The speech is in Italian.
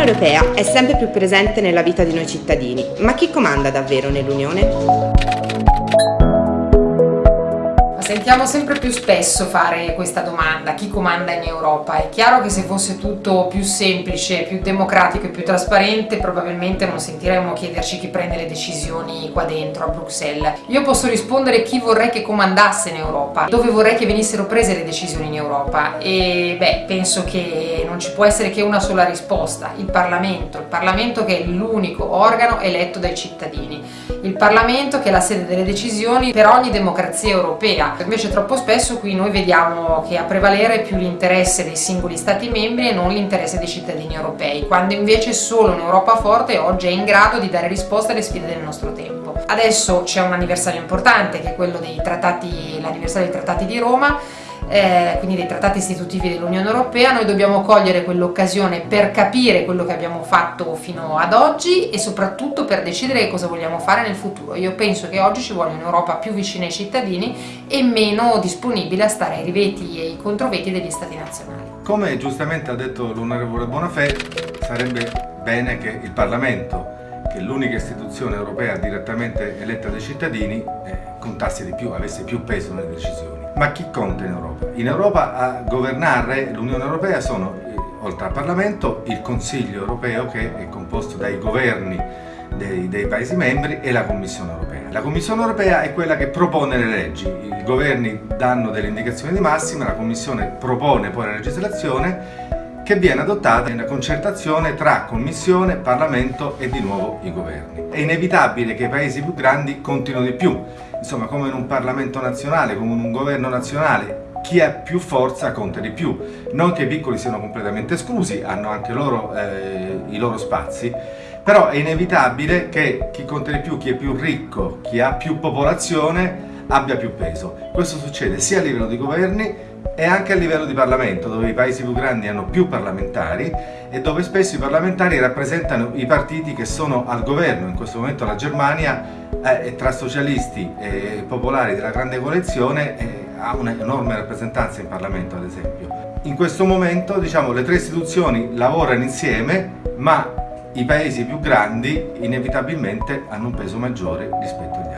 Europea è sempre più presente nella vita di noi cittadini, ma chi comanda davvero nell'Unione? Sentiamo sempre più spesso fare questa domanda, chi comanda in Europa? È chiaro che se fosse tutto più semplice, più democratico e più trasparente probabilmente non sentiremmo chiederci chi prende le decisioni qua dentro a Bruxelles. Io posso rispondere chi vorrei che comandasse in Europa, dove vorrei che venissero prese le decisioni in Europa e beh, penso che non ci può essere che una sola risposta, il Parlamento, il Parlamento che è l'unico organo eletto dai cittadini, il Parlamento che è la sede delle decisioni per ogni democrazia europea. Invece troppo spesso qui noi vediamo che a prevalere più l'interesse dei singoli stati membri e non l'interesse dei cittadini europei, quando invece solo un'Europa forte oggi è in grado di dare risposte alle sfide del nostro tempo. Adesso c'è un anniversario importante che è quello dei trattati, l'anniversario dei trattati di Roma eh, quindi dei trattati istitutivi dell'Unione Europea, noi dobbiamo cogliere quell'occasione per capire quello che abbiamo fatto fino ad oggi e soprattutto per decidere cosa vogliamo fare nel futuro. Io penso che oggi ci vuole un'Europa più vicina ai cittadini e meno disponibile a stare ai riveti e ai controveti degli Stati nazionali. Come giustamente ha detto l'onorevole Bonafè, sarebbe bene che il Parlamento che l'unica istituzione europea direttamente eletta dai cittadini eh, contasse di più, avesse più peso nelle decisioni. Ma chi conta in Europa? In Europa a governare l'Unione Europea sono, eh, oltre al Parlamento, il Consiglio Europeo che è composto dai governi dei, dei, Paesi membri e la Commissione Europea. La Commissione Europea è quella che propone le leggi, i governi danno delle indicazioni di massima, la Commissione propone poi la legislazione che viene adottata in concertazione tra Commissione, Parlamento e di nuovo i governi. È inevitabile che i paesi più grandi contino di più, insomma come in un Parlamento nazionale, come in un governo nazionale, chi ha più forza conta di più, non che i piccoli siano completamente esclusi, hanno anche loro eh, i loro spazi, però è inevitabile che chi conta di più, chi è più ricco, chi ha più popolazione, abbia più peso. Questo succede sia a livello di governi e anche a livello di Parlamento, dove i paesi più grandi hanno più parlamentari e dove spesso i parlamentari rappresentano i partiti che sono al governo. In questo momento la Germania, eh, tra socialisti e popolari della grande coalizione, eh, ha un'enorme rappresentanza in Parlamento, ad esempio. In questo momento diciamo, le tre istituzioni lavorano insieme, ma i paesi più grandi inevitabilmente hanno un peso maggiore rispetto ai